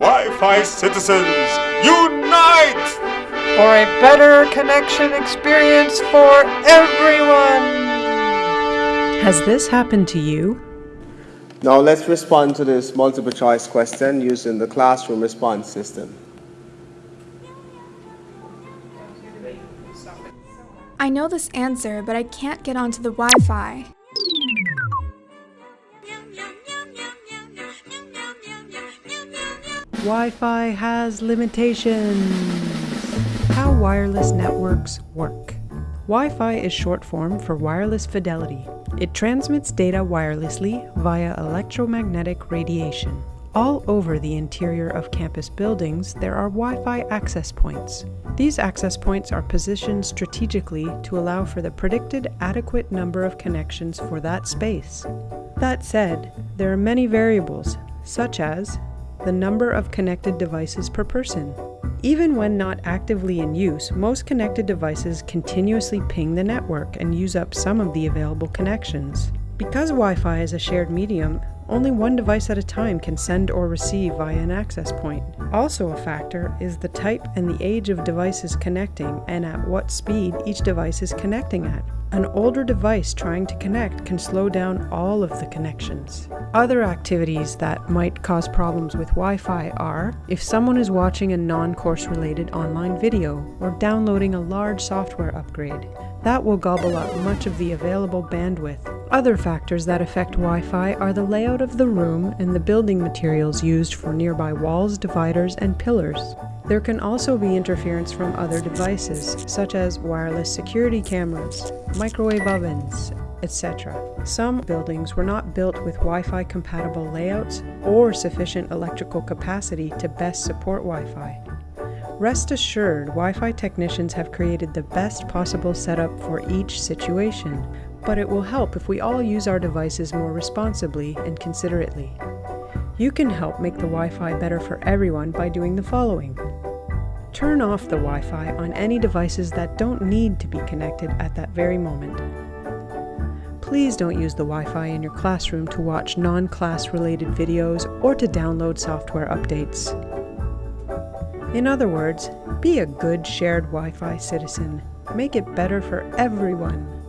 Wi-Fi citizens, unite! For a better connection experience for everyone! Has this happened to you? Now let's respond to this multiple choice question using the classroom response system. I know this answer, but I can't get onto the Wi-Fi. Wi-Fi has limitations. How wireless networks work. Wi-Fi is short form for wireless fidelity. It transmits data wirelessly via electromagnetic radiation. All over the interior of campus buildings, there are Wi-Fi access points. These access points are positioned strategically to allow for the predicted adequate number of connections for that space. That said, there are many variables, such as the number of connected devices per person. Even when not actively in use, most connected devices continuously ping the network and use up some of the available connections. Because Wi-Fi is a shared medium, only one device at a time can send or receive via an access point. Also a factor is the type and the age of devices connecting and at what speed each device is connecting at. An older device trying to connect can slow down all of the connections. Other activities that might cause problems with Wi-Fi are if someone is watching a non-course related online video or downloading a large software upgrade. That will gobble up much of the available bandwidth. Other factors that affect Wi-Fi are the layout of the room and the building materials used for nearby walls, dividers, and pillars. There can also be interference from other devices, such as wireless security cameras, microwave ovens, etc. Some buildings were not built with Wi-Fi compatible layouts or sufficient electrical capacity to best support Wi-Fi. Rest assured, Wi-Fi technicians have created the best possible setup for each situation, but it will help if we all use our devices more responsibly and considerately. You can help make the Wi-Fi better for everyone by doing the following. Turn off the Wi-Fi on any devices that don't need to be connected at that very moment. Please don't use the Wi-Fi in your classroom to watch non-class related videos or to download software updates. In other words, be a good shared Wi-Fi citizen. Make it better for everyone.